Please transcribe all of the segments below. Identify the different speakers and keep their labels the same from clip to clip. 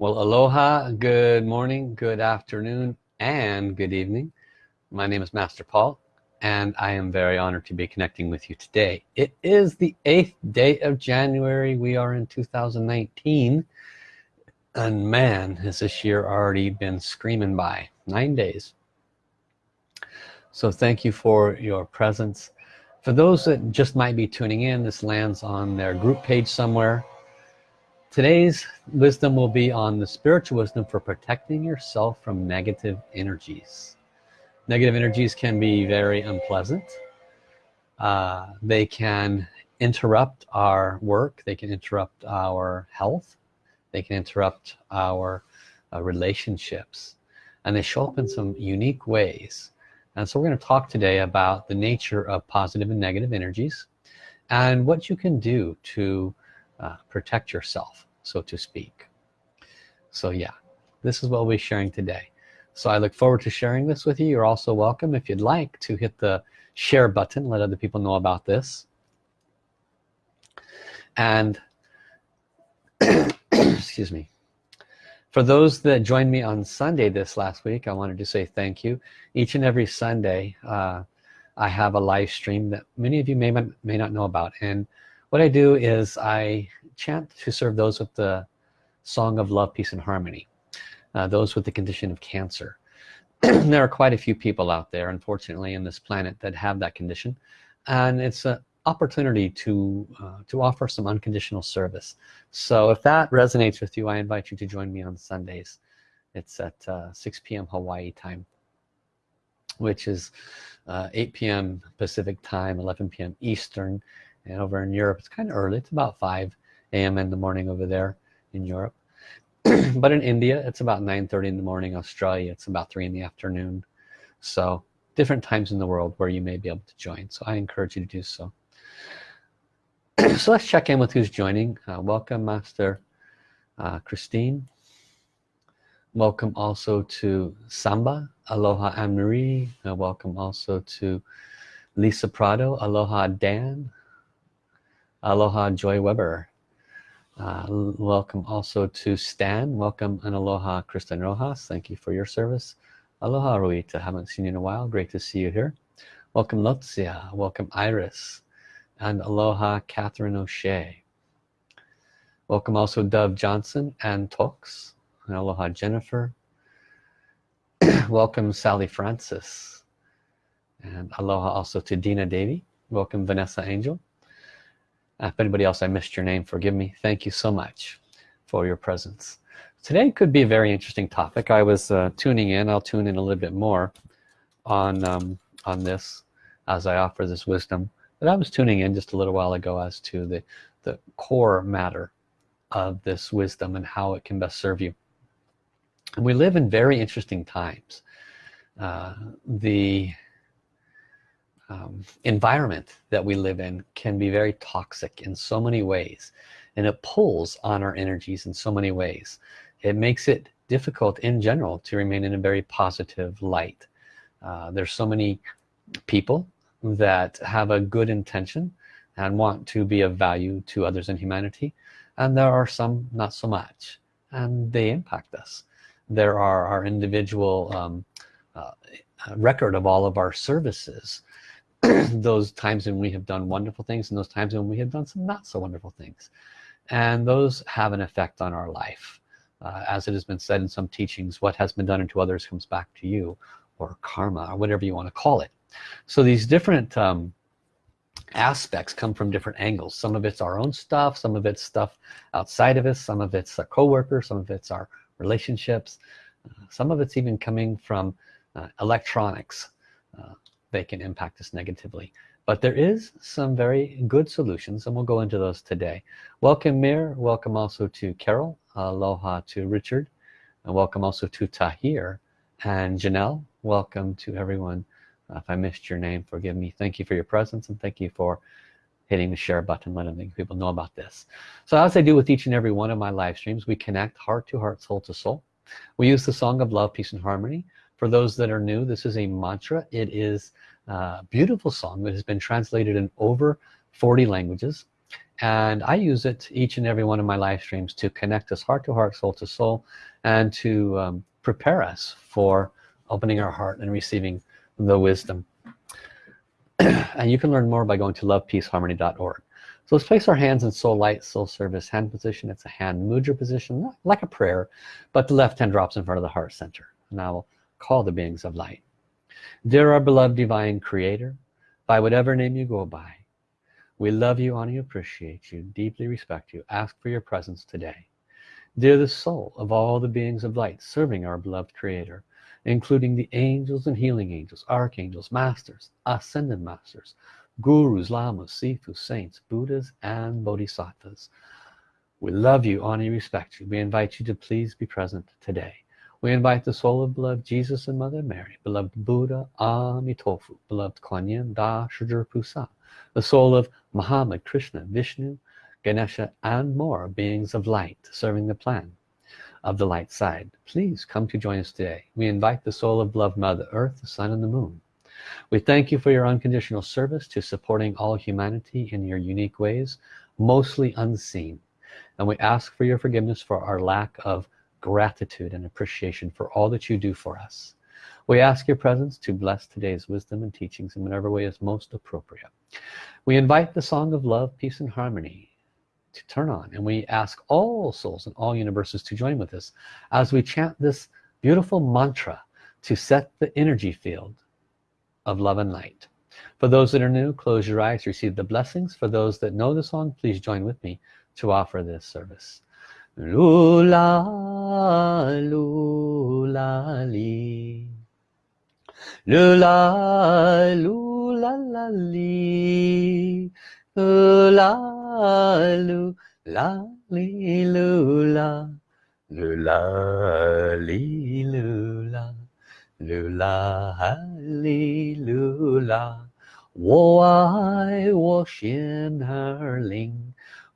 Speaker 1: Well, aloha, good morning, good afternoon, and good evening. My name is Master Paul, and I am very honored to be connecting with you today. It is the 8th day of January. We are in 2019. And man, has this year already been screaming by. Nine days. So thank you for your presence. For those that just might be tuning in, this lands on their group page somewhere Today's wisdom will be on the spiritual wisdom for protecting yourself from negative energies. Negative energies can be very unpleasant. Uh, they can interrupt our work. They can interrupt our health. They can interrupt our uh, relationships. And they show up in some unique ways. And so we're going to talk today about the nature of positive and negative energies and what you can do to uh, protect yourself so to speak. So yeah this is what we'll be sharing today. So I look forward to sharing this with you. You're also welcome if you'd like to hit the share button let other people know about this. And excuse me. For those that joined me on Sunday this last week I wanted to say thank you. Each and every Sunday uh, I have a live stream that many of you may, may not know about. And what I do is I chant to serve those with the song of love peace and harmony uh, those with the condition of cancer there are quite a few people out there unfortunately in this planet that have that condition and it's an opportunity to uh, to offer some unconditional service so if that resonates with you I invite you to join me on Sundays it's at uh, 6 p.m. Hawaii time which is uh, 8 p.m. Pacific time 11 p.m. Eastern and over in Europe. It's kind of early. It's about 5 a.m. in the morning over there in Europe. But in India it's about 9:30 in the morning. Australia it's about 3 in the afternoon. So different times in the world where you may be able to join. So I encourage you to do so. So let's check in with who's joining. Uh, welcome Master uh, Christine. Welcome also to Samba Aloha Anne-Marie uh, welcome also to Lisa Prado Aloha Dan Aloha Joy Weber. Uh, welcome also to Stan. Welcome and aloha Kristen Rojas. Thank you for your service. Aloha Ruita. Haven't seen you in a while. Great to see you here. Welcome Lotzia welcome Iris. And aloha Catherine O'Shea. Welcome also Dove Johnson and Tox and aloha Jennifer. Welcome Sally Francis. And aloha also to Dina Davy welcome Vanessa Angel if anybody else I missed your name forgive me. Thank you so much for your presence. Today could be a very interesting topic. I was uh, tuning in. I'll tune in a little bit more on um, on this as I offer this wisdom. But I was tuning in just a little while ago as to the the core matter of this wisdom and how it can best serve you. And we live in very interesting times. Uh, the um, environment that we live in can be very toxic in so many ways and it pulls on our energies in so many ways. It makes it difficult in general to remain in a very positive light. Uh, there's so many people that have a good intention and want to be of value to others in humanity and there are some not so much and they impact us. There are our individual um, uh, record of all of our services those times when we have done wonderful things and those times when we have done some not so wonderful things. And those have an effect on our life. Uh, as it has been said in some teachings what has been done unto others comes back to you or karma or whatever you want to call it. So these different um, aspects come from different angles. Some of it's our own stuff some of it's stuff outside of us some of it's a co-worker some of it's our relationships uh, some of it's even coming from uh, electronics. Uh, they can impact us negatively. But there is some very good solutions and we'll go into those today. Welcome Mir. Welcome also to Carol. Aloha to Richard. And welcome also to Tahir and Janelle. Welcome to everyone. If I missed your name forgive me. Thank you for your presence and thank you for hitting the share button letting people know about this. So as I do with each and every one of my live streams we connect heart to heart soul to soul. We use the song of love peace and harmony for those that are new this is a mantra. It is a beautiful song that has been translated in over 40 languages. And I use it each and every one of my live streams to connect us heart to heart soul to soul and to um, prepare us for opening our heart and receiving the wisdom. And you can learn more by going to lovepeaceharmony.org so let's place our hands in soul light soul service hand position. It's a hand mudra position like a prayer but the left hand drops in front of the heart center. Now we'll call the beings of light. Dear our beloved divine creator. By whatever name you go by we love you honor you appreciate you deeply respect you ask for your presence today. Dear the soul of all the beings of light serving our beloved creator including the angels and healing angels archangels masters ascended masters gurus lamas sifus saints buddhas and bodhisattvas. We love you honor you respect you. We invite you to please be present today we invite the soul of beloved Jesus and Mother Mary beloved Buddha Amitofu beloved Kuan Yin Da Shizhi Pusa the soul of Muhammad Krishna Vishnu Ganesha and more beings of light serving the plan of the light side. Please come to join us today. We invite the soul of beloved mother earth the sun and the moon. We thank you for your unconditional service to supporting all humanity in your unique ways mostly unseen. And we ask for your forgiveness for our lack of gratitude and appreciation for all that you do for us. We ask your presence to bless today's wisdom and teachings in whatever way is most appropriate. We invite the song of love peace and harmony to turn on and we ask all souls and all universes to join with us as we chant this beautiful mantra to set the energy field of love and light. For those that are new close your eyes receive the blessings. For those that know the song please join with me to offer this service 噜啦噜啦哩，噜啦噜啦啦哩，噜啦噜啦哩噜啦，噜啦哩噜啦，噜啦哩噜啦，我爱我仙儿灵。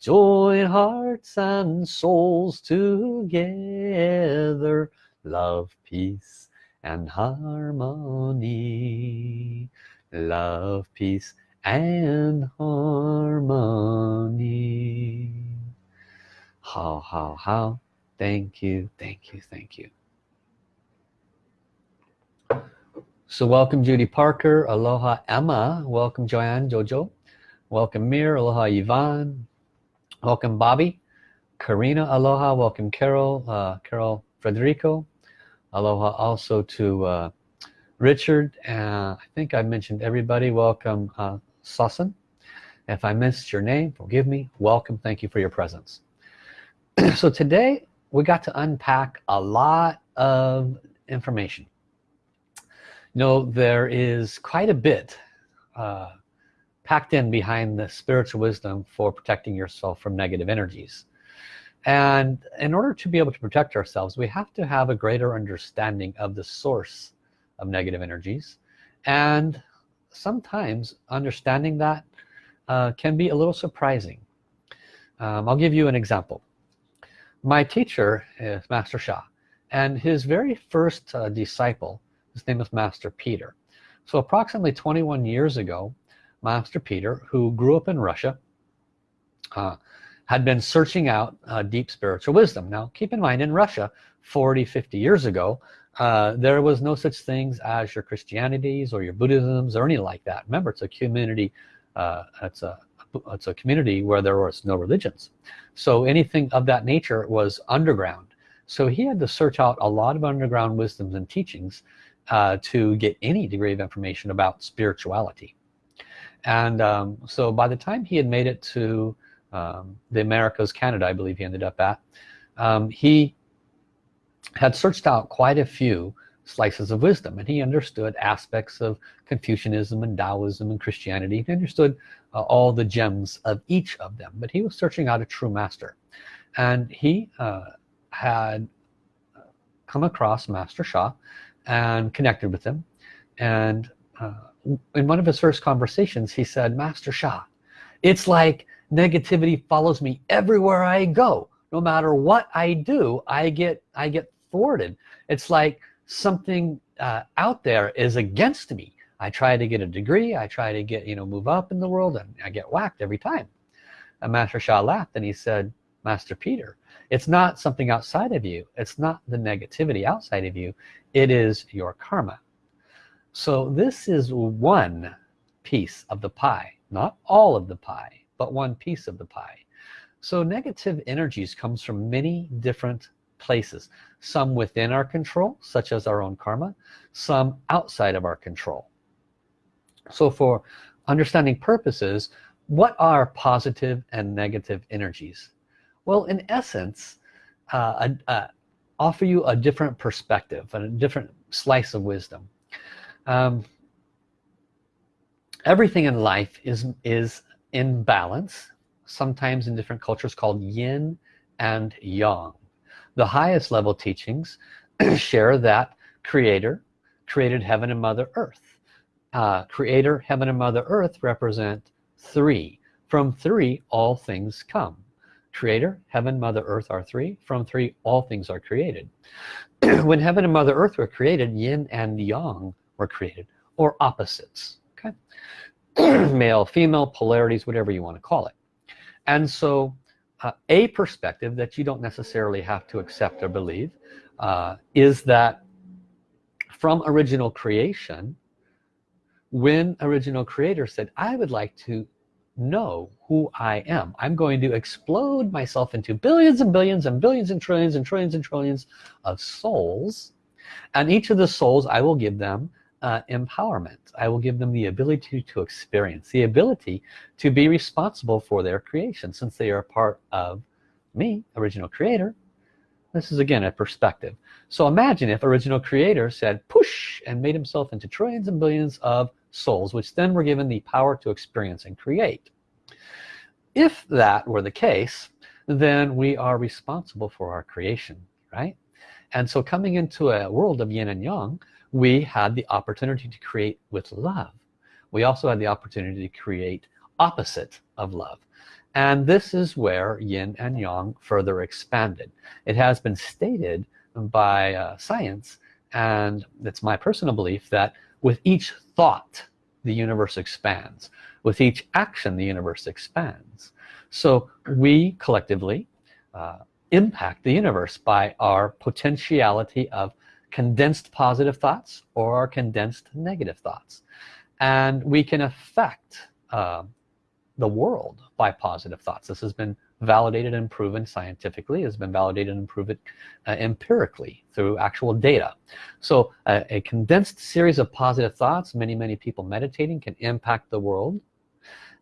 Speaker 1: join hearts and souls together love peace and harmony. Love peace and harmony. How how how. Thank you thank you thank you. So welcome Judy Parker. Aloha Emma. Welcome Joanne Jojo. Welcome Mir. Aloha Yvonne welcome Bobby. Karina aloha welcome Carol uh, Carol Frederico aloha also to uh, Richard uh, I think I mentioned everybody. Welcome uh, Sasan. If I missed your name forgive me. Welcome thank you for your presence. So today we got to unpack a lot of information. You know there is quite a bit uh, packed in behind the spiritual wisdom for protecting yourself from negative energies. And in order to be able to protect ourselves we have to have a greater understanding of the source of negative energies. And sometimes understanding that uh, can be a little surprising. Um, I'll give you an example. My teacher is Master Sha and his very first uh, disciple his name is Master Peter. So approximately 21 years ago Master Peter who grew up in Russia uh, had been searching out uh, deep spiritual wisdom. Now keep in mind in Russia 40 50 years ago uh, there was no such things as your Christianities or your Buddhisms or anything like that. Remember it's a community uh, it's a it's a community where there was no religions. So anything of that nature was underground. So he had to search out a lot of underground wisdoms and teachings uh, to get any degree of information about spirituality and um, so by the time he had made it to um, the Americas Canada I believe he ended up at um, he had searched out quite a few slices of wisdom. And he understood aspects of Confucianism and Taoism and Christianity. He understood uh, all the gems of each of them. But he was searching out a true master. And he uh, had come across Master Sha and connected with him. And uh, in one of his first conversations he said Master Sha it's like negativity follows me everywhere I go. No matter what I do I get I get thwarted. It's like something uh, out there is against me. I try to get a degree. I try to get you know move up in the world and I get whacked every time. And Master Sha laughed and he said Master Peter it's not something outside of you. It's not the negativity outside of you. It is your karma so this is one piece of the pie. Not all of the pie but one piece of the pie. So negative energies comes from many different places. Some within our control such as our own karma. Some outside of our control. So for understanding purposes what are positive and negative energies? Well in essence uh, uh, offer you a different perspective a different slice of wisdom um, everything in life is is in balance sometimes in different cultures called yin and yang. The highest level teachings share that creator created heaven and mother earth. Uh, creator heaven and mother earth represent three. From three all things come. Creator heaven mother earth are three. From three all things are created. When heaven and mother earth were created yin and yang were created or opposites. Okay. Male female polarities whatever you want to call it. And so uh, a perspective that you don't necessarily have to accept or believe uh, is that from original creation when original creator said I would like to know who I am. I'm going to explode myself into billions and billions and billions and trillions and trillions and trillions of souls. And each of the souls I will give them uh, empowerment. I will give them the ability to experience the ability to be responsible for their creation. Since they are part of me original creator this is again a perspective. So imagine if original creator said push and made himself into trillions and billions of souls which then were given the power to experience and create. If that were the case then we are responsible for our creation right? And so coming into a world of yin and yang we had the opportunity to create with love. We also had the opportunity to create opposite of love. And this is where yin and yang further expanded. It has been stated by uh, science and it's my personal belief that with each thought the universe expands. With each action the universe expands. So we collectively uh, impact the universe by our potentiality of condensed positive thoughts or condensed negative thoughts. And we can affect uh, the world by positive thoughts. This has been validated and proven scientifically. Has been validated and proven uh, empirically through actual data. So uh, a condensed series of positive thoughts many many people meditating can impact the world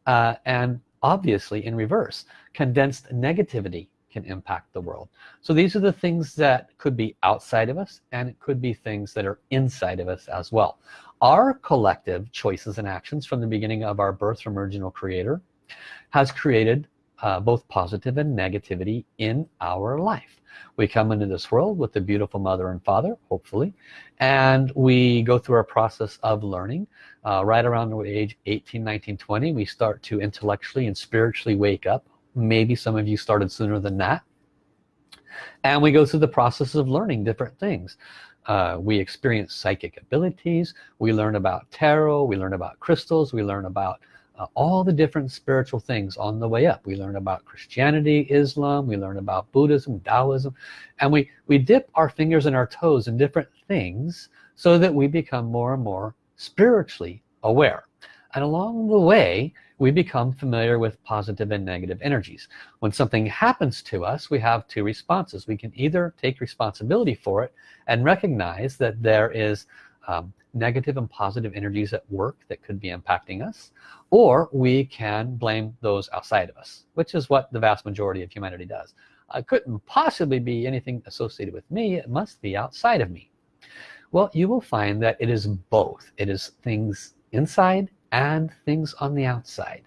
Speaker 1: uh, and obviously in reverse condensed negativity can impact the world. So these are the things that could be outside of us and it could be things that are inside of us as well. Our collective choices and actions from the beginning of our birth from original creator has created uh, both positive and negativity in our life. We come into this world with a beautiful mother and father hopefully and we go through a process of learning. Uh, right around the age 18 19 20 we start to intellectually and spiritually wake up maybe some of you started sooner than that. And we go through the process of learning different things. Uh, we experience psychic abilities. We learn about tarot. We learn about crystals. We learn about uh, all the different spiritual things on the way up. We learn about Christianity Islam. We learn about Buddhism Taoism. And we we dip our fingers and our toes in different things so that we become more and more spiritually aware and along the way we become familiar with positive and negative energies. When something happens to us we have two responses. We can either take responsibility for it and recognize that there is um, negative and positive energies at work that could be impacting us or we can blame those outside of us which is what the vast majority of humanity does. It couldn't possibly be anything associated with me. It must be outside of me. Well you will find that it is both. It is things inside and things on the outside.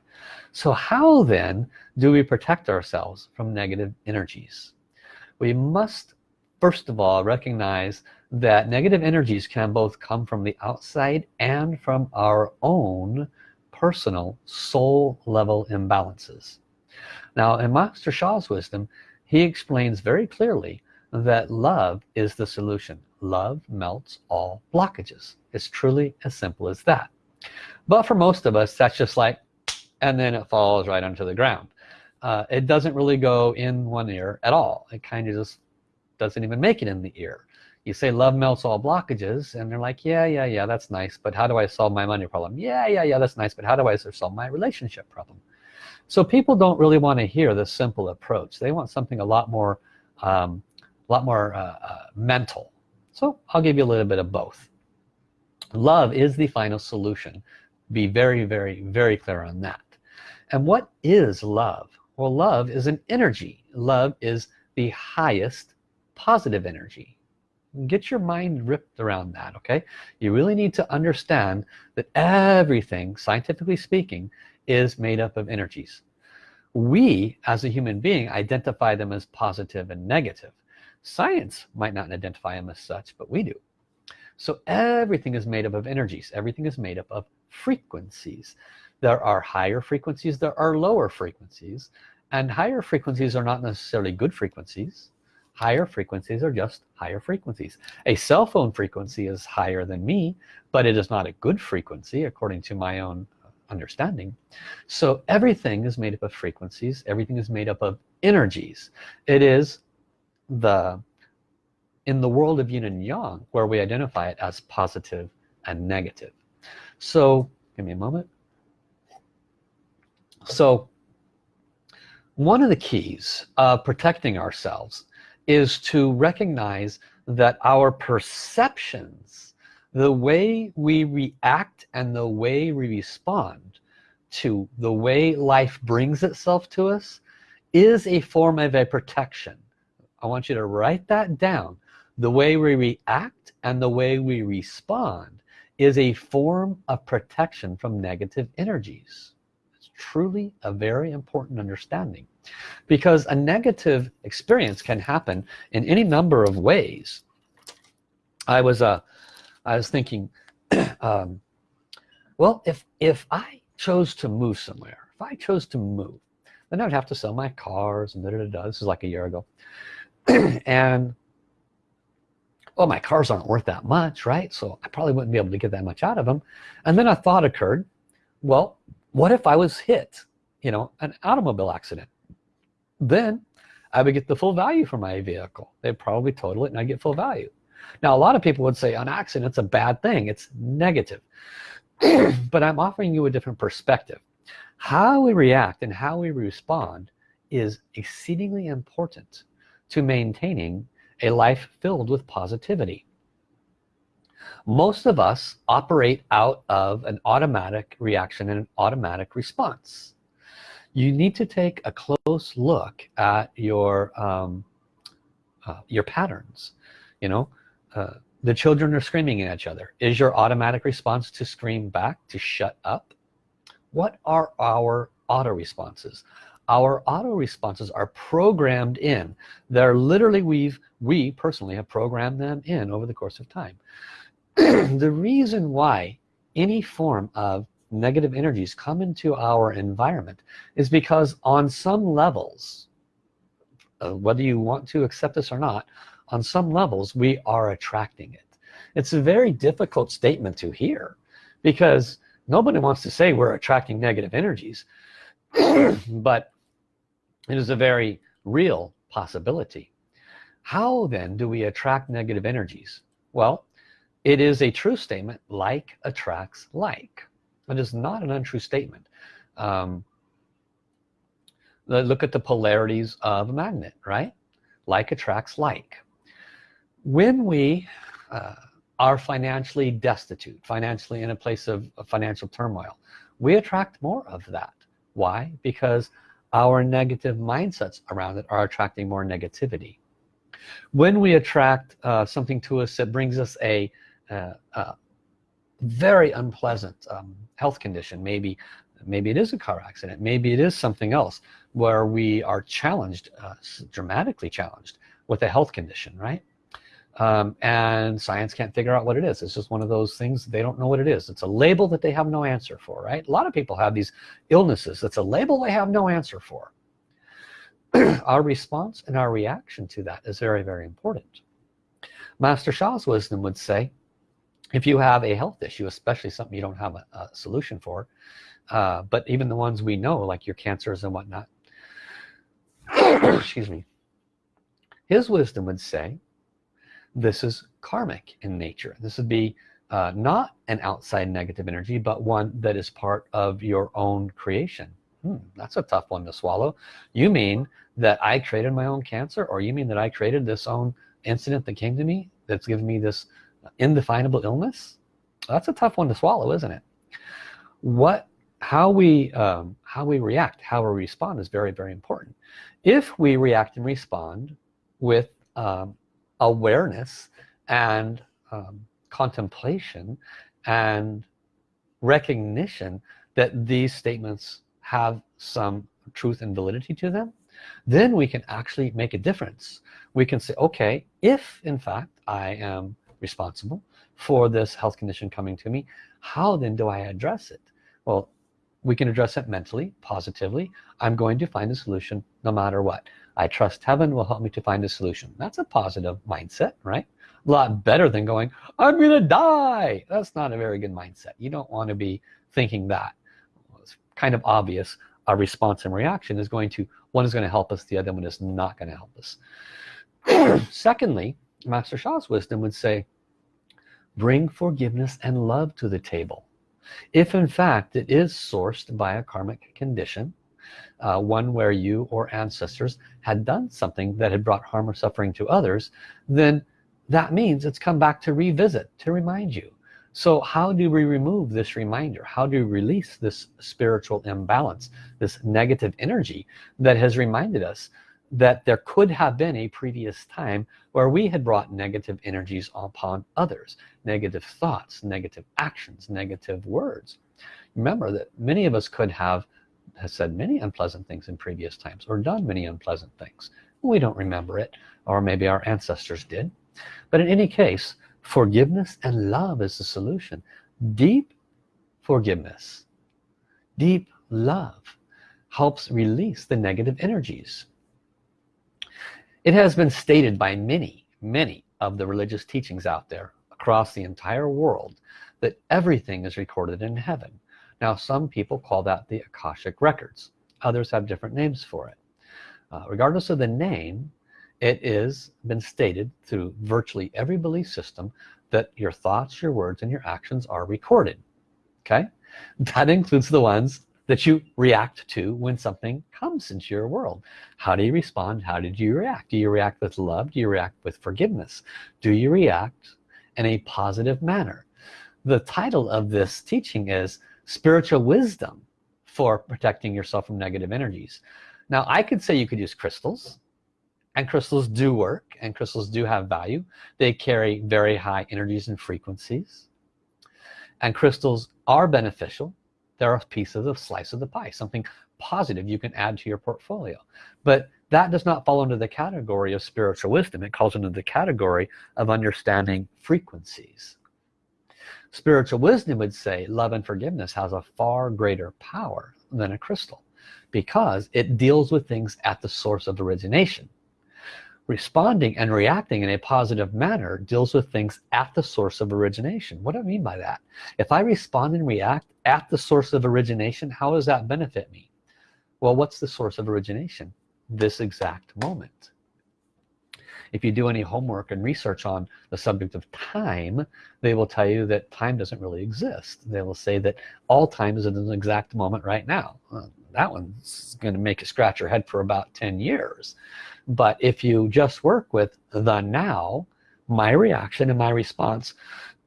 Speaker 1: So how then do we protect ourselves from negative energies? We must first of all recognize that negative energies can both come from the outside and from our own personal soul level imbalances. Now in Master Sha's wisdom he explains very clearly that love is the solution. Love melts all blockages. It's truly as simple as that but for most of us that's just like and then it falls right onto the ground. Uh, it doesn't really go in one ear at all. It kind of just doesn't even make it in the ear. You say love melts all blockages and they're like yeah yeah yeah that's nice but how do I solve my money problem? Yeah yeah yeah that's nice but how do I solve my relationship problem? So people don't really want to hear this simple approach. They want something a lot more um, a lot more uh, uh, mental. So I'll give you a little bit of both love is the final solution. Be very very very clear on that. And what is love? Well love is an energy. Love is the highest positive energy. Get your mind ripped around that okay? You really need to understand that everything scientifically speaking is made up of energies. We as a human being identify them as positive and negative. Science might not identify them as such but we do so everything is made up of energies. Everything is made up of frequencies. There are higher frequencies there are lower frequencies and higher frequencies are not necessarily good frequencies. Higher frequencies are just higher frequencies. A cell phone frequency is higher than me but it is not a good frequency according to my own understanding. So everything is made up of frequencies. Everything is made up of energies. It is the in the world of yin and yang where we identify it as positive and negative. So give me a moment. So one of the keys of protecting ourselves is to recognize that our perceptions the way we react and the way we respond to the way life brings itself to us is a form of a protection. I want you to write that down the way we react and the way we respond is a form of protection from negative energies. It's truly a very important understanding because a negative experience can happen in any number of ways. I was uh, I was thinking um, well if if I chose to move somewhere if I chose to move then I'd have to sell my cars and da, da, da, this is like a year ago. And well my cars aren't worth that much right? So I probably wouldn't be able to get that much out of them and then a thought occurred well what if I was hit you know an automobile accident? Then I would get the full value for my vehicle. They'd probably total it and I get full value. Now a lot of people would say an accident's a bad thing. It's negative. But I'm offering you a different perspective. How we react and how we respond is exceedingly important to maintaining a life filled with positivity. Most of us operate out of an automatic reaction and an automatic response. You need to take a close look at your um, uh, your patterns you know? Uh, the children are screaming at each other. Is your automatic response to scream back to shut up? What are our auto responses our auto responses are programmed in. They're literally we've we personally have programmed them in over the course of time. The reason why any form of negative energies come into our environment is because on some levels uh, whether you want to accept this or not on some levels we are attracting it. It's a very difficult statement to hear because nobody wants to say we're attracting negative energies. But it is a very real possibility. How then do we attract negative energies? Well it is a true statement like attracts like. It is not an untrue statement. Um, look at the polarities of a magnet right? Like attracts like. When we uh, are financially destitute financially in a place of, of financial turmoil we attract more of that. Why? Because our negative mindsets around it are attracting more negativity. When we attract uh, something to us that brings us a, uh, uh, very unpleasant um, health condition maybe maybe it is a car accident maybe it is something else where we are challenged uh, dramatically challenged with a health condition right um, and science can't figure out what it is. It's just one of those things they don't know what it is. It's a label that they have no answer for right? A lot of people have these illnesses. It's a label they have no answer for. Our response and our reaction to that is very very important. Master Sha's wisdom would say if you have a health issue especially something you don't have a, a solution for uh, but even the ones we know like your cancers and whatnot excuse me his wisdom would say this is karmic in nature. This would be uh, not an outside negative energy but one that is part of your own creation. Hmm, that's a tough one to swallow. You mean that I created my own cancer or you mean that I created this own incident that came to me that's given me this indefinable illness? That's a tough one to swallow isn't it? What how we um, how we react how we respond is very very important. If we react and respond with um, awareness and um, contemplation and recognition that these statements have some truth and validity to them then we can actually make a difference. We can say okay if in fact I am responsible for this health condition coming to me how then do I address it? Well we can address it mentally positively. I'm going to find a solution no matter what I trust heaven will help me to find a solution. That's a positive mindset right? A lot better than going I'm gonna die. That's not a very good mindset. You don't want to be thinking that. It's kind of obvious our response and reaction is going to one is going to help us the other one is not going to help us. Secondly Master Sha's wisdom would say bring forgiveness and love to the table. If in fact it is sourced by a karmic condition uh, one where you or ancestors had done something that had brought harm or suffering to others then that means it's come back to revisit to remind you. So how do we remove this reminder? How do we release this spiritual imbalance this negative energy that has reminded us that there could have been a previous time where we had brought negative energies upon others negative thoughts negative actions negative words? Remember that many of us could have has said many unpleasant things in previous times or done many unpleasant things. We don't remember it or maybe our ancestors did. But in any case forgiveness and love is the solution. Deep forgiveness deep love helps release the negative energies. It has been stated by many, many of the religious teachings out there across the entire world that everything is recorded in heaven. Now some people call that the Akashic Records. Others have different names for it. Uh, regardless of the name, it is been stated through virtually every belief system that your thoughts, your words, and your actions are recorded. Okay? That includes the ones that you react to when something comes into your world how do you respond how did you react do you react with love do you react with forgiveness do you react in a positive manner the title of this teaching is spiritual wisdom for protecting yourself from negative energies. Now I could say you could use crystals and crystals do work and crystals do have value. They carry very high energies and frequencies. And crystals are beneficial. There are pieces of slice of the pie something positive you can add to your portfolio. But that does not fall into the category of spiritual wisdom. It calls into the category of understanding frequencies spiritual wisdom would say love and forgiveness has a far greater power than a crystal because it deals with things at the source of origination. Responding and reacting in a positive manner deals with things at the source of origination. What do I mean by that? If I respond and react at the source of origination how does that benefit me? Well what's the source of origination? This exact moment if you do any homework and research on the subject of time they will tell you that time doesn't really exist. They will say that all time is an exact moment right now. That one's going to make you scratch your head for about 10 years. But if you just work with the now my reaction and my response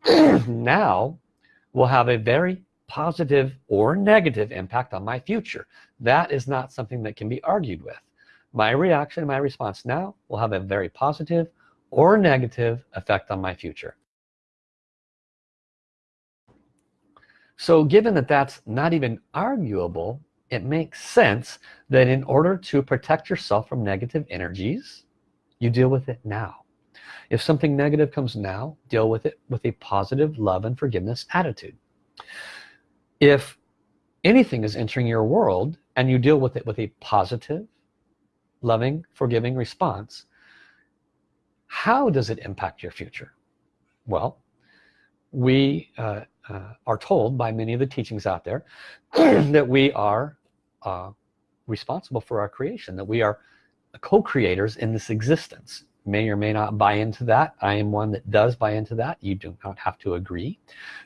Speaker 1: now will have a very positive or negative impact on my future. That is not something that can be argued with my reaction my response now will have a very positive or negative effect on my future. So given that that's not even arguable it makes sense that in order to protect yourself from negative energies you deal with it now. If something negative comes now deal with it with a positive love and forgiveness attitude. If anything is entering your world and you deal with it with a positive loving forgiving response how does it impact your future? Well we uh, uh, are told by many of the teachings out there that we are uh, responsible for our creation that we are co-creators in this existence. May or may not buy into that. I am one that does buy into that. You do not have to agree.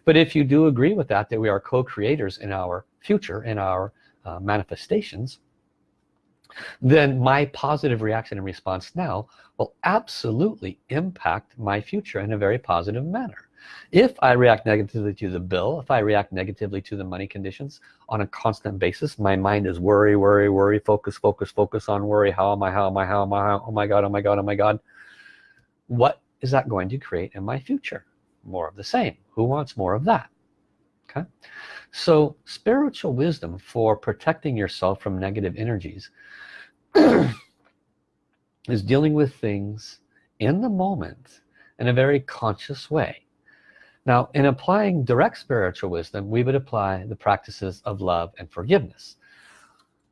Speaker 1: But if you do agree with that that we are co-creators in our future in our uh, manifestations then my positive reaction and response now will absolutely impact my future in a very positive manner. If I react negatively to the bill if I react negatively to the money conditions on a constant basis my mind is worry worry worry focus focus focus on worry. How am I how am I how am I how, oh my god oh my god oh my god. What is that going to create in my future? More of the same. Who wants more of that okay? So spiritual wisdom for protecting yourself from negative energies is dealing with things in the moment in a very conscious way. Now in applying direct spiritual wisdom we would apply the practices of love and forgiveness.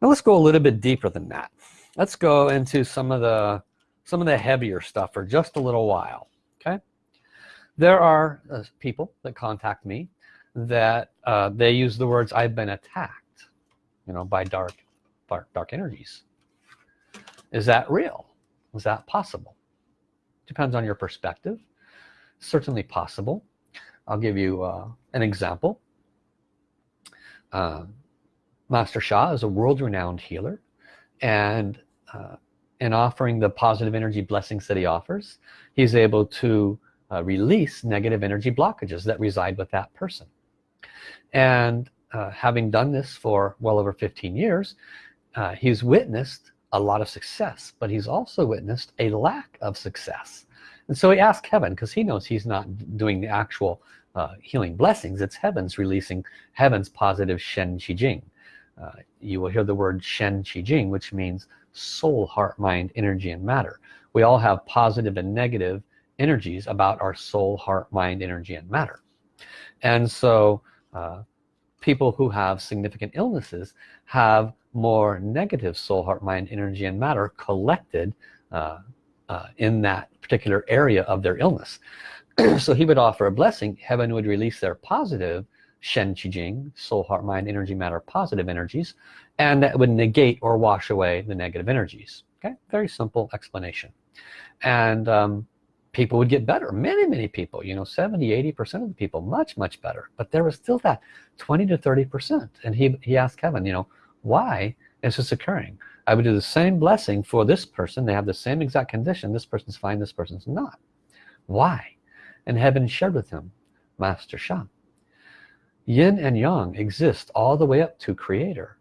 Speaker 1: Now let's go a little bit deeper than that. Let's go into some of the some of the heavier stuff for just a little while okay? There are uh, people that contact me that uh, they use the words I've been attacked you know by dark dark, dark energies. Is that real? Is that possible? Depends on your perspective. Certainly possible. I'll give you uh, an example. Uh, Master Sha is a world-renowned healer and uh, in offering the positive energy blessings that he offers he's able to uh, release negative energy blockages that reside with that person and uh, having done this for well over 15 years uh, he's witnessed a lot of success but he's also witnessed a lack of success. And so he asked heaven because he knows he's not doing the actual uh, healing blessings. It's heavens releasing heavens positive Shen Qi Jing uh, you will hear the word Shen Qi Jing which means soul heart mind energy and matter. We all have positive and negative energies about our soul heart mind energy and matter. And so uh, people who have significant illnesses have more negative soul heart mind energy and matter collected uh, uh, in that particular area of their illness. So he would offer a blessing. Heaven would release their positive Shen Qi Jing soul heart mind energy matter positive energies and that would negate or wash away the negative energies. Okay? Very simple explanation. And um, people would get better. Many many people you know 70 80 percent of the people much much better. But there was still that 20 to 30 percent. And he he asked heaven you know why is this occurring? I would do the same blessing for this person. They have the same exact condition. This person's fine this person's not. Why? And heaven shared with him Master Sha. Yin and yang exist all the way up to creator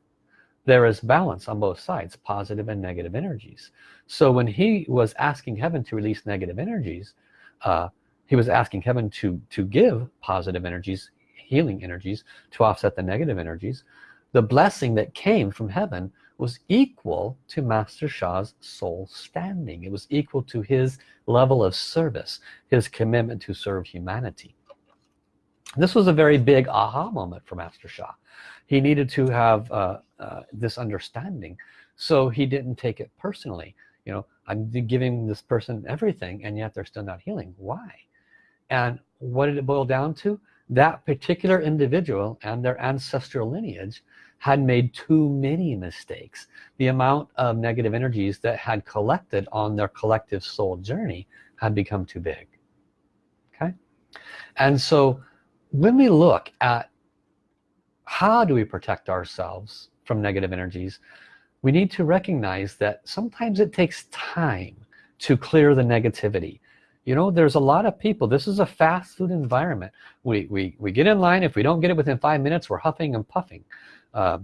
Speaker 1: there is balance on both sides positive and negative energies. So when he was asking heaven to release negative energies uh, he was asking heaven to to give positive energies healing energies to offset the negative energies. The blessing that came from heaven was equal to Master Sha's soul standing. It was equal to his level of service his commitment to serve humanity this was a very big aha moment for Master Sha. He needed to have uh, uh, this understanding so he didn't take it personally. You know I'm giving this person everything and yet they're still not healing. Why? And what did it boil down to? That particular individual and their ancestral lineage had made too many mistakes. The amount of negative energies that had collected on their collective soul journey had become too big. Okay? And so when we look at how do we protect ourselves from negative energies we need to recognize that sometimes it takes time to clear the negativity. You know there's a lot of people this is a fast food environment. We we, we get in line if we don't get it within five minutes we're huffing and puffing. Uh,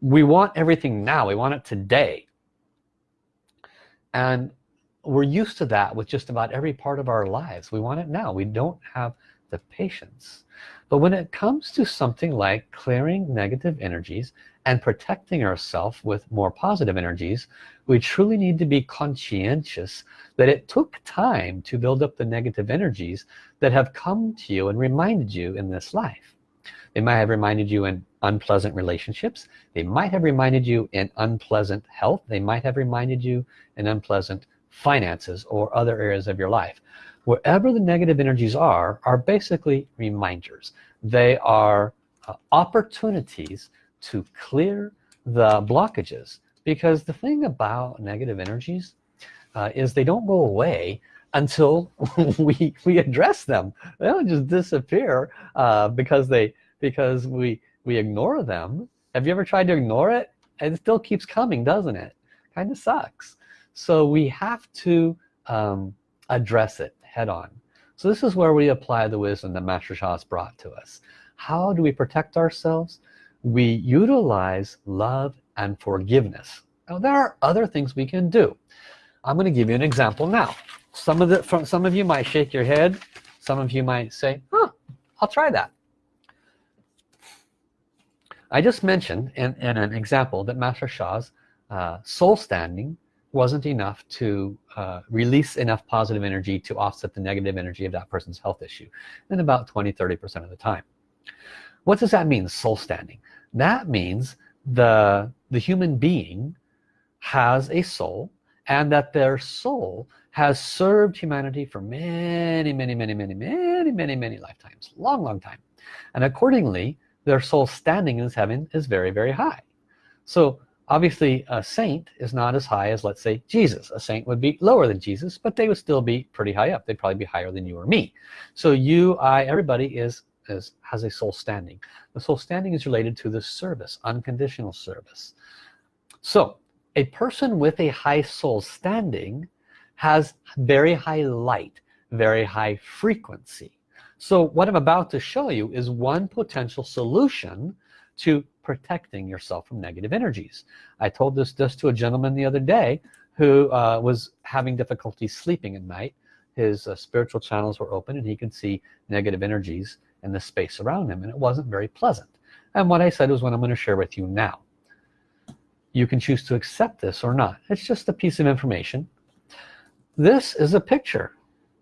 Speaker 1: we want everything now we want it today. And we're used to that with just about every part of our lives. We want it now. We don't have of patience. But when it comes to something like clearing negative energies and protecting ourselves with more positive energies we truly need to be conscientious that it took time to build up the negative energies that have come to you and reminded you in this life. They might have reminded you in unpleasant relationships. They might have reminded you in unpleasant health. They might have reminded you in unpleasant finances or other areas of your life wherever the negative energies are are basically reminders. They are uh, opportunities to clear the blockages. Because the thing about negative energies uh, is they don't go away until we we address them. They don't just disappear uh, because they because we we ignore them. Have you ever tried to ignore it? It still keeps coming doesn't it? Kind of sucks. So we have to um, address it head-on so this is where we apply the wisdom that Master Sha has brought to us. How do we protect ourselves? We utilize love and forgiveness. Now there are other things we can do. I'm going to give you an example now. Some of the from some of you might shake your head. Some of you might say huh I'll try that. I just mentioned in, in an example that Master Sha's uh, soul standing wasn't enough to uh, release enough positive energy to offset the negative energy of that person's health issue in about 20 30 percent of the time. What does that mean soul standing? That means the the human being has a soul and that their soul has served humanity for many many many many many many many lifetimes long long time. And accordingly their soul standing in heaven is very very high. So obviously a saint is not as high as let's say Jesus. A saint would be lower than Jesus but they would still be pretty high up. They'd probably be higher than you or me. So you I everybody is is has a soul standing. The soul standing is related to the service unconditional service. So a person with a high soul standing has very high light very high frequency. So what I'm about to show you is one potential solution to protecting yourself from negative energies. I told this just to a gentleman the other day who uh, was having difficulty sleeping at night. His uh, spiritual channels were open and he could see negative energies in the space around him and it wasn't very pleasant. And what I said was what I'm going to share with you now you can choose to accept this or not. It's just a piece of information. This is a picture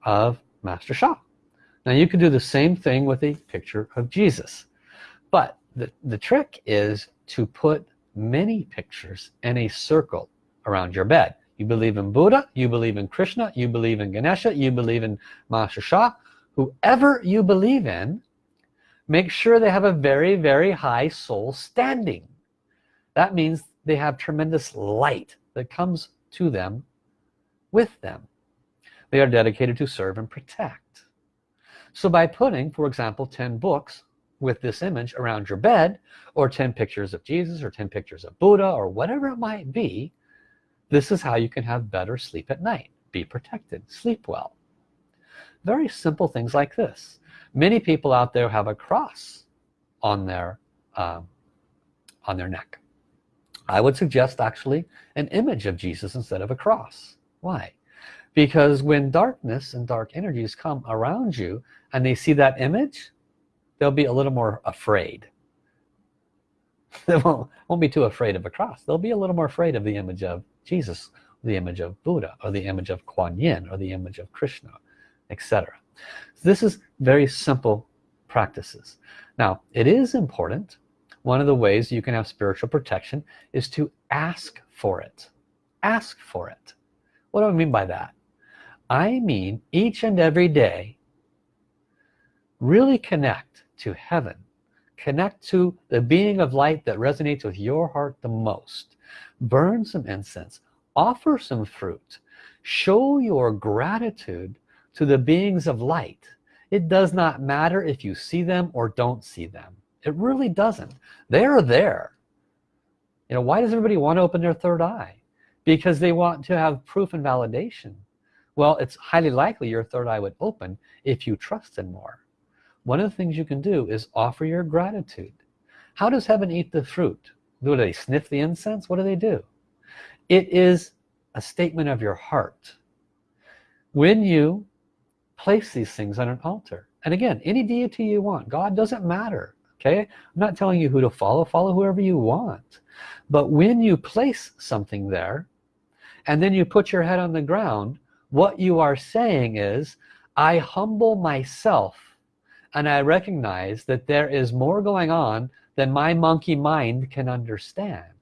Speaker 1: of Master Sha now you can do the same thing with a picture of Jesus but the, the trick is to put many pictures in a circle around your bed. You believe in Buddha you believe in Krishna you believe in Ganesha you believe in Master Sha whoever you believe in make sure they have a very very high soul standing. That means they have tremendous light that comes to them with them. They are dedicated to serve and protect. So by putting for example 10 books with this image around your bed or 10 pictures of Jesus or 10 pictures of Buddha or whatever it might be this is how you can have better sleep at night. Be protected. Sleep well. Very simple things like this. Many people out there have a cross on their um, on their neck. I would suggest actually an image of Jesus instead of a cross. Why? Because when darkness and dark energies come around you and they see that image they'll be a little more afraid. They won't, won't be too afraid of a cross. They'll be a little more afraid of the image of Jesus the image of Buddha or the image of Kuan Yin or the image of Krishna etc so this is very simple practices. Now it is important. One of the ways you can have spiritual protection is to ask for it. Ask for it. What do I mean by that? I mean each and every day really connect to heaven. Connect to the being of light that resonates with your heart the most. Burn some incense. Offer some fruit. Show your gratitude to the beings of light. It does not matter if you see them or don't see them. It really doesn't. They're there. You know why does everybody want to open their third eye? Because they want to have proof and validation. Well it's highly likely your third eye would open if you trusted more one of the things you can do is offer your gratitude. How does heaven eat the fruit? Do they sniff the incense? What do they do? It is a statement of your heart. When you place these things on an altar and again any deity you want God doesn't matter okay? I'm not telling you who to follow follow whoever you want. But when you place something there and then you put your head on the ground what you are saying is I humble myself and I recognize that there is more going on than my monkey mind can understand.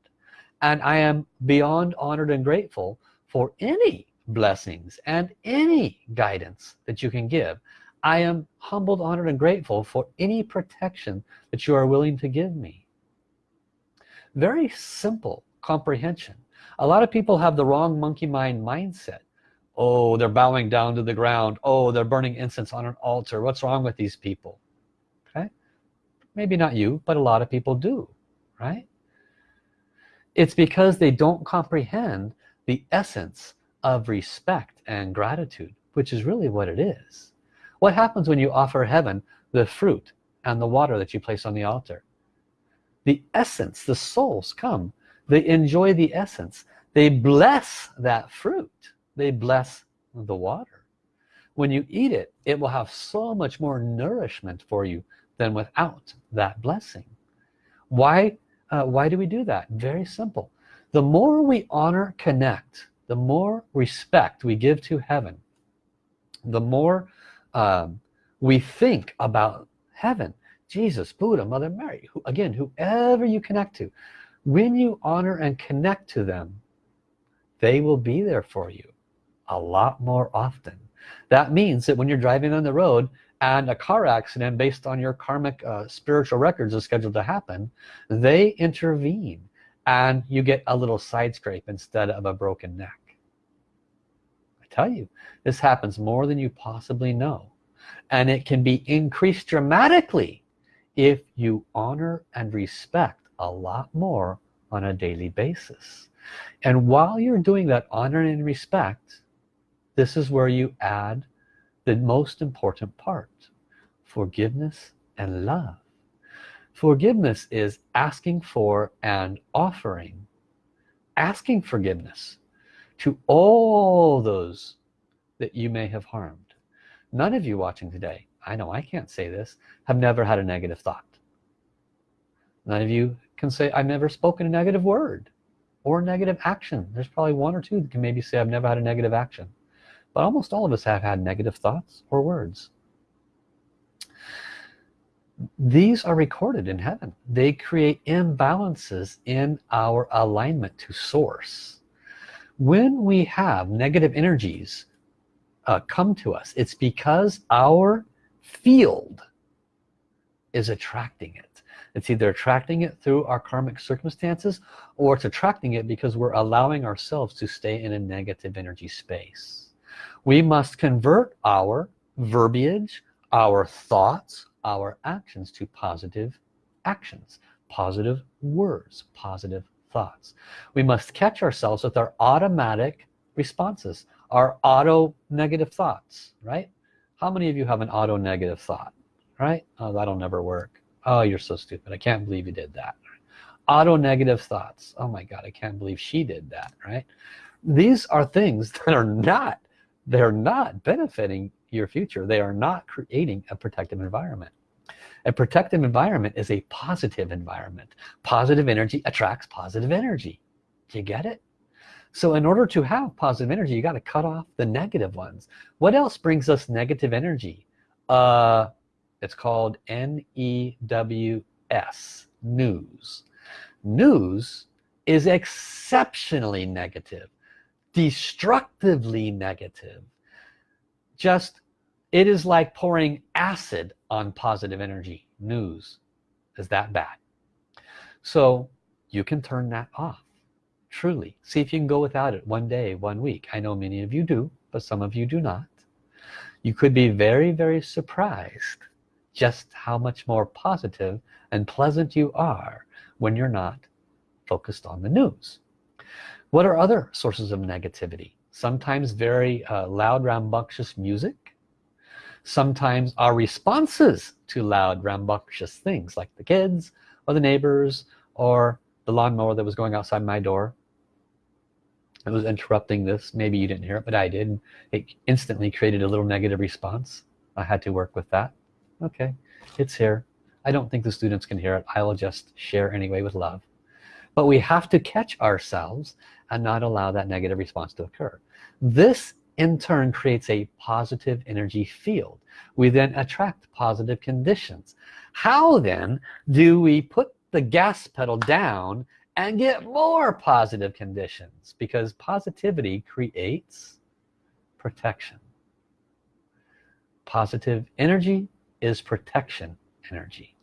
Speaker 1: And I am beyond honored and grateful for any blessings and any guidance that you can give. I am humbled honored and grateful for any protection that you are willing to give me. Very simple comprehension. A lot of people have the wrong monkey mind mindset oh they're bowing down to the ground. Oh they're burning incense on an altar. What's wrong with these people? Okay? Maybe not you but a lot of people do right? It's because they don't comprehend the essence of respect and gratitude which is really what it is. What happens when you offer heaven the fruit and the water that you place on the altar? The essence the souls come. They enjoy the essence. They bless that fruit they bless the water. When you eat it it will have so much more nourishment for you than without that blessing. Why uh, why do we do that? Very simple. The more we honor connect the more respect we give to heaven the more um, we think about heaven. Jesus Buddha Mother Mary who, again whoever you connect to when you honor and connect to them they will be there for you a lot more often. That means that when you're driving on the road and a car accident based on your karmic uh, spiritual records is scheduled to happen they intervene and you get a little side scrape instead of a broken neck. I tell you this happens more than you possibly know. And it can be increased dramatically if you honor and respect a lot more on a daily basis. And while you're doing that honor and respect this is where you add the most important part forgiveness and love. Forgiveness is asking for and offering asking forgiveness to all those that you may have harmed. None of you watching today I know I can't say this have never had a negative thought. None of you can say I've never spoken a negative word or negative action. There's probably one or two that can maybe say I've never had a negative action but almost all of us have had negative thoughts or words. These are recorded in heaven. They create imbalances in our alignment to source. When we have negative energies uh, come to us it's because our field is attracting it. It's either attracting it through our karmic circumstances or it's attracting it because we're allowing ourselves to stay in a negative energy space we must convert our verbiage our thoughts our actions to positive actions positive words positive thoughts. We must catch ourselves with our automatic responses our auto negative thoughts right? How many of you have an auto negative thought right? Oh that'll never work. Oh you're so stupid. I can't believe you did that. Auto negative thoughts. Oh my god I can't believe she did that right? These are things that are not they're not benefiting your future. They are not creating a protective environment. A protective environment is a positive environment. Positive energy attracts positive energy. Do you get it? So in order to have positive energy you got to cut off the negative ones. What else brings us negative energy? Uh it's called N-E-W-S news. News is exceptionally negative destructively negative just it is like pouring acid on positive energy. News is that bad. So you can turn that off truly. See if you can go without it one day one week. I know many of you do but some of you do not. You could be very very surprised just how much more positive and pleasant you are when you're not focused on the news what are other sources of negativity? Sometimes very uh, loud rambunctious music. Sometimes our responses to loud rambunctious things like the kids or the neighbors or the lawnmower that was going outside my door. It was interrupting this. Maybe you didn't hear it but I did. It instantly created a little negative response. I had to work with that. Okay it's here. I don't think the students can hear it. I will just share anyway with love but we have to catch ourselves and not allow that negative response to occur. This in turn creates a positive energy field. We then attract positive conditions. How then do we put the gas pedal down and get more positive conditions? Because positivity creates protection. Positive energy is protection energy.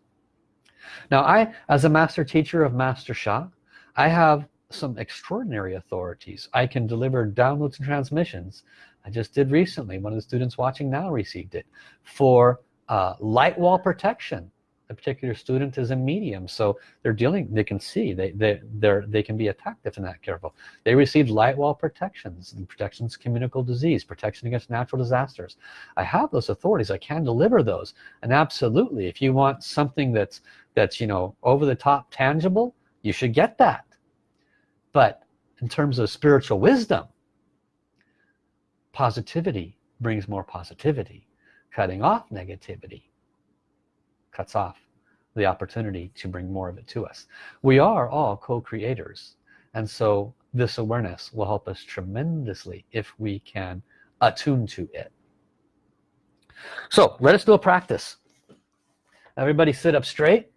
Speaker 1: Now I as a master teacher of Master Sha I have some extraordinary authorities. I can deliver downloads and transmissions. I just did recently one of the students watching now received it for uh, light wall protection. A particular student is a medium so they're dealing they can see they they they're they can be attacked if they're not careful. They received light wall protections protections communicable disease protection against natural disasters. I have those authorities. I can deliver those. And absolutely if you want something that's that's you know over the top tangible you should get that but in terms of spiritual wisdom positivity brings more positivity. Cutting off negativity cuts off the opportunity to bring more of it to us. We are all co-creators and so this awareness will help us tremendously if we can attune to it. So let us do a practice. Everybody sit up straight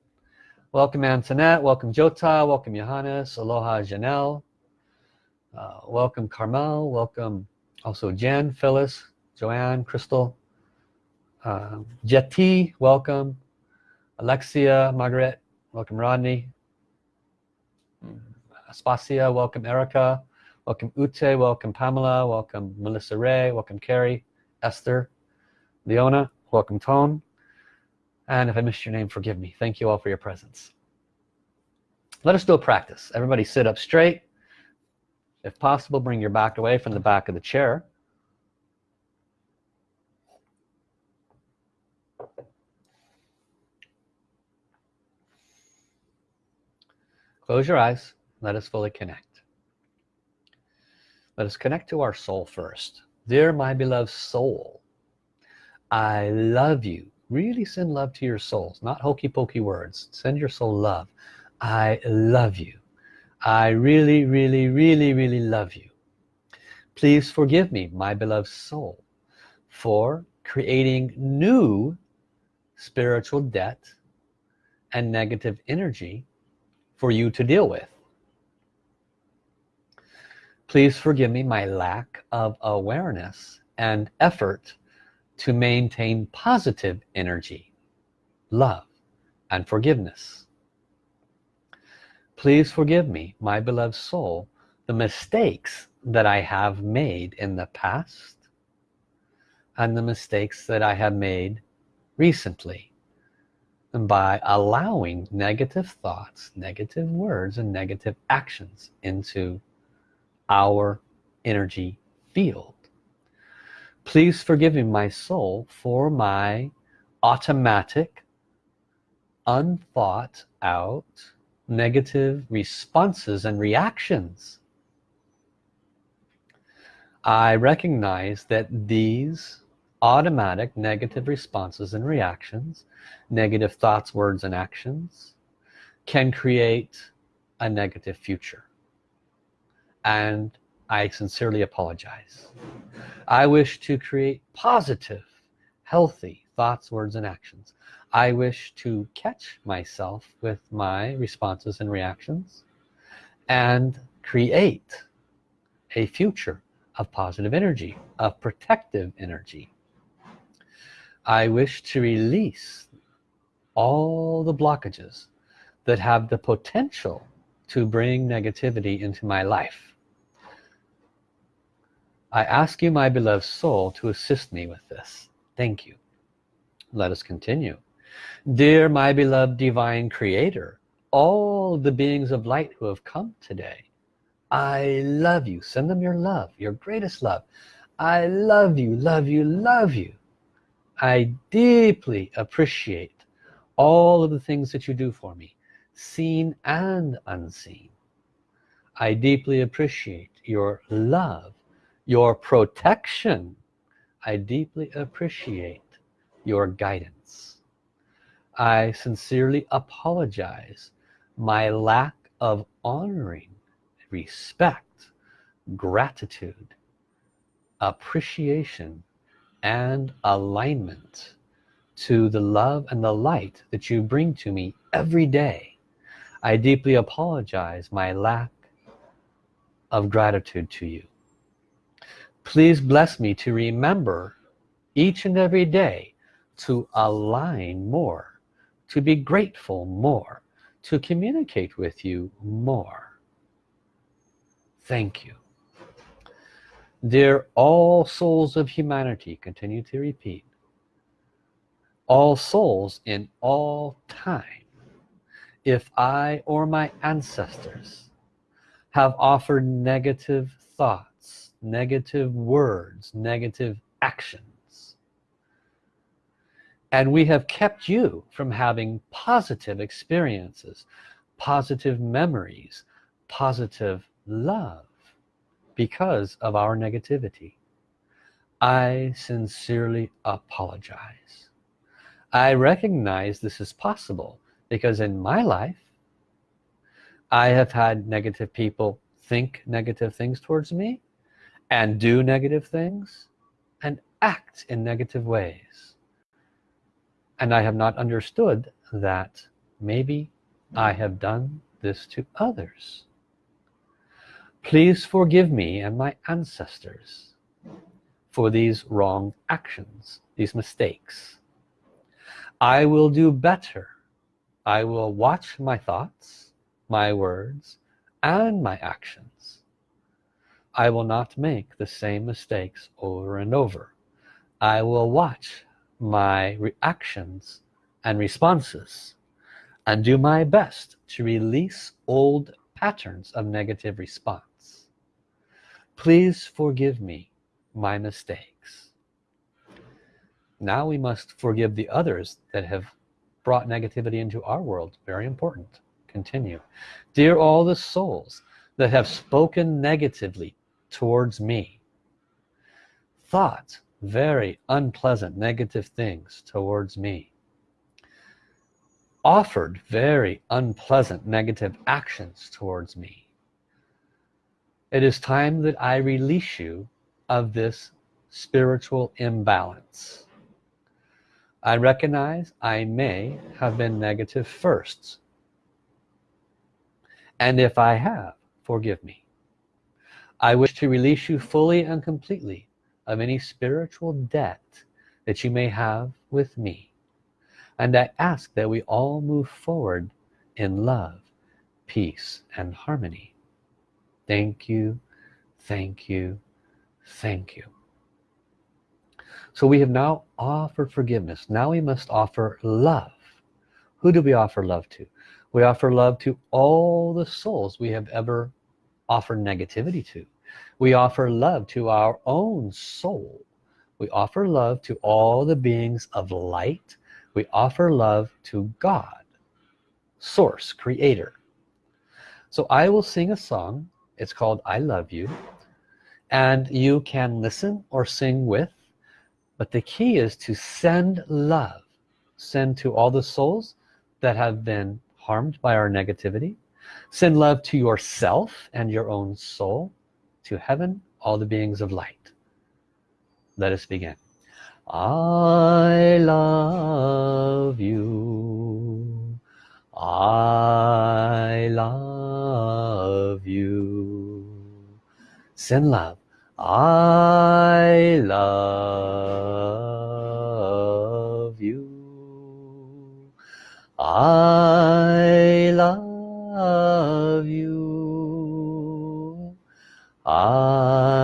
Speaker 1: welcome Antoinette. Welcome Jota. Welcome Johannes. Aloha Janelle. Uh, welcome Carmel. Welcome also Jen Phyllis Joanne Crystal. Um, Jetty welcome. Alexia, Margaret, welcome Rodney. Aspasia, welcome Erica. Welcome Ute, welcome Pamela, welcome Melissa Ray, welcome Carrie, Esther, Leona, welcome Tone. And if I missed your name, forgive me. Thank you all for your presence. Let us do a practice. Everybody sit up straight. If possible, bring your back away from the back of the chair. Close your eyes. Let us fully connect. Let us connect to our soul first. Dear my beloved soul, I love you. Really send love to your souls, not hokey pokey words. Send your soul love. I love you. I really, really, really, really love you. Please forgive me, my beloved soul, for creating new spiritual debt and negative energy for you to deal with please forgive me my lack of awareness and effort to maintain positive energy love and forgiveness. Please forgive me my beloved soul the mistakes that I have made in the past and the mistakes that I have made recently and by allowing negative thoughts negative words and negative actions into our energy field please forgive me my soul for my automatic unthought out negative responses and reactions. I recognize that these automatic negative responses and reactions negative thoughts words and actions can create a negative future. And I sincerely apologize. I wish to create positive healthy thoughts words and actions. I wish to catch myself with my responses and reactions and create a future of positive energy of protective energy. I wish to release all the blockages that have the potential to bring negativity into my life I ask you my beloved soul to assist me with this. Thank you. Let us continue. Dear my beloved divine creator all the beings of light who have come today I love you. Send them your love your greatest love. I love you love you love you. I deeply appreciate all of the things that you do for me seen and unseen. I deeply appreciate your love your protection I deeply appreciate your guidance. I sincerely apologize. My lack of honoring respect gratitude appreciation and alignment to the love and the light that you bring to me every day. I deeply apologize my lack of gratitude to you please bless me to remember each and every day to align more to be grateful more to communicate with you more. Thank you. Dear all souls of humanity continue to repeat all souls in all time if I or my ancestors have offered negative thoughts negative words negative actions. And we have kept you from having positive experiences positive memories positive love because of our negativity. I sincerely apologize. I recognize this is possible because in my life I have had negative people think negative things towards me and do negative things and act in negative ways. And I have not understood that maybe I have done this to others. Please forgive me and my ancestors for these wrong actions these mistakes. I will do better. I will watch my thoughts my words and my actions I will not make the same mistakes over and over. I will watch my reactions and responses and do my best to release old patterns of negative response. Please forgive me my mistakes. Now we must forgive the others that have brought negativity into our world. Very important. Continue. Dear all the souls that have spoken negatively towards me. Thought very unpleasant negative things towards me. Offered very unpleasant negative actions towards me. It is time that I release you of this spiritual imbalance. I recognize I may have been negative first. And if I have forgive me I wish to release you fully and completely of any spiritual debt that you may have with me. And I ask that we all move forward in love peace and harmony. Thank you thank you thank you. So we have now offered forgiveness. Now we must offer love. Who do we offer love to? We offer love to all the souls we have ever offered negativity to. We offer love to our own soul. We offer love to all the beings of light. We offer love to God source creator. So I will sing a song. It's called I love you. And you can listen or sing with. But the key is to send love. Send to all the souls that have been harmed by our negativity send love to yourself and your own soul to heaven all the beings of light. Let us begin. I love you. I love you. Send love. I love you. I love you. I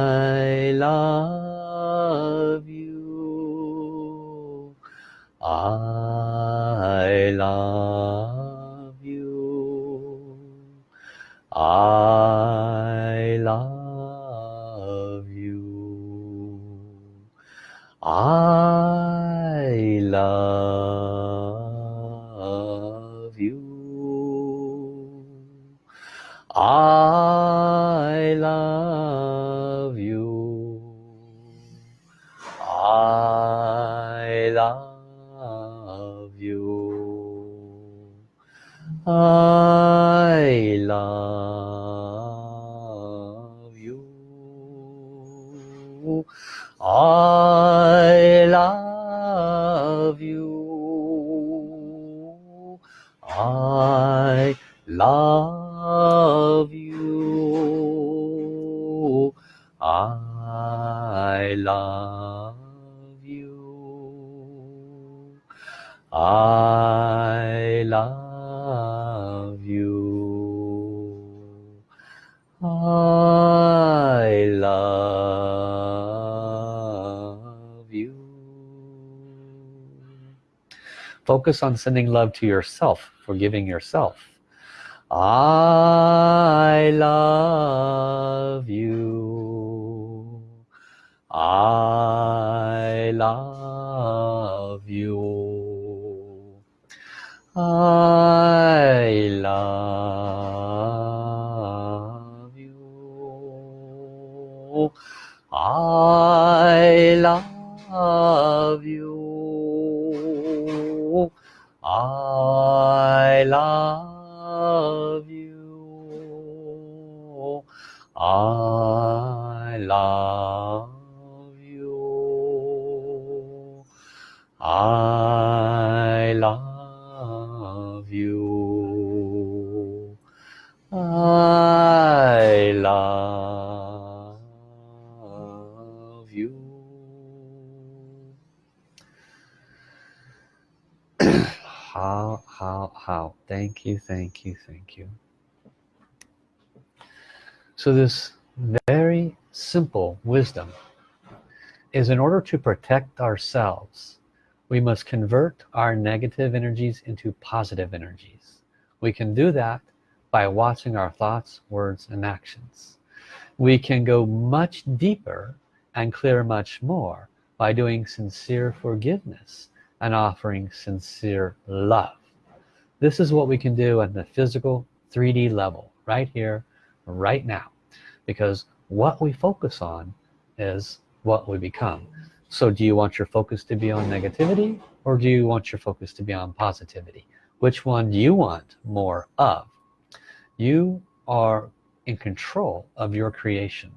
Speaker 1: focus on sending love to yourself forgiving yourself. I love you. I love you. I thank you. So this very simple wisdom is in order to protect ourselves we must convert our negative energies into positive energies. We can do that by watching our thoughts words and actions. We can go much deeper and clear much more by doing sincere forgiveness and offering sincere love this is what we can do at the physical 3d level right here right now. Because what we focus on is what we become. So do you want your focus to be on negativity or do you want your focus to be on positivity? Which one do you want more of? You are in control of your creation.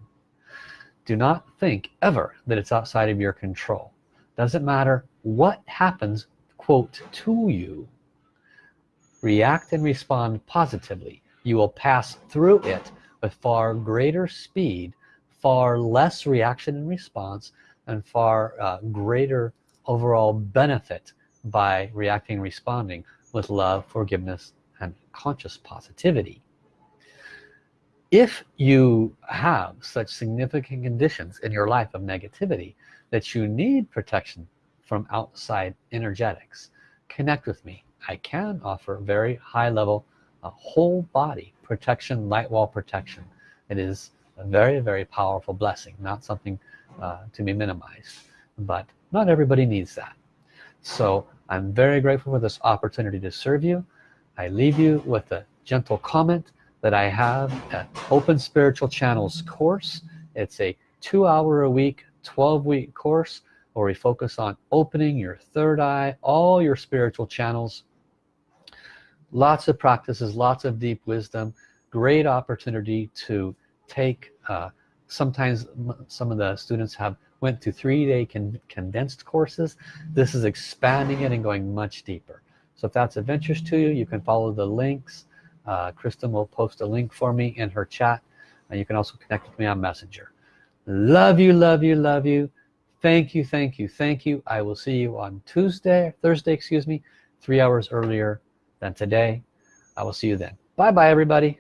Speaker 1: Do not think ever that it's outside of your control. Doesn't matter what happens quote to you react and respond positively. You will pass through it with far greater speed far less reaction and response and far uh, greater overall benefit by reacting responding with love forgiveness and conscious positivity. If you have such significant conditions in your life of negativity that you need protection from outside energetics connect with me I can offer very high level a whole body protection light wall protection. It is a very very powerful blessing not something uh, to be minimized but not everybody needs that. So I'm very grateful for this opportunity to serve you. I leave you with a gentle comment that I have an open spiritual channels course. It's a two hour a week 12 week course where we focus on opening your third eye all your spiritual channels lots of practices lots of deep wisdom great opportunity to take uh, sometimes some of the students have went to three-day con condensed courses. This is expanding it and going much deeper. So if that's of interest to you you can follow the links. Uh, Kristen will post a link for me in her chat. And you can also connect with me on messenger. Love you love you love you. Thank you thank you thank you. I will see you on Tuesday Thursday excuse me three hours earlier than today I will see you then. Bye bye everybody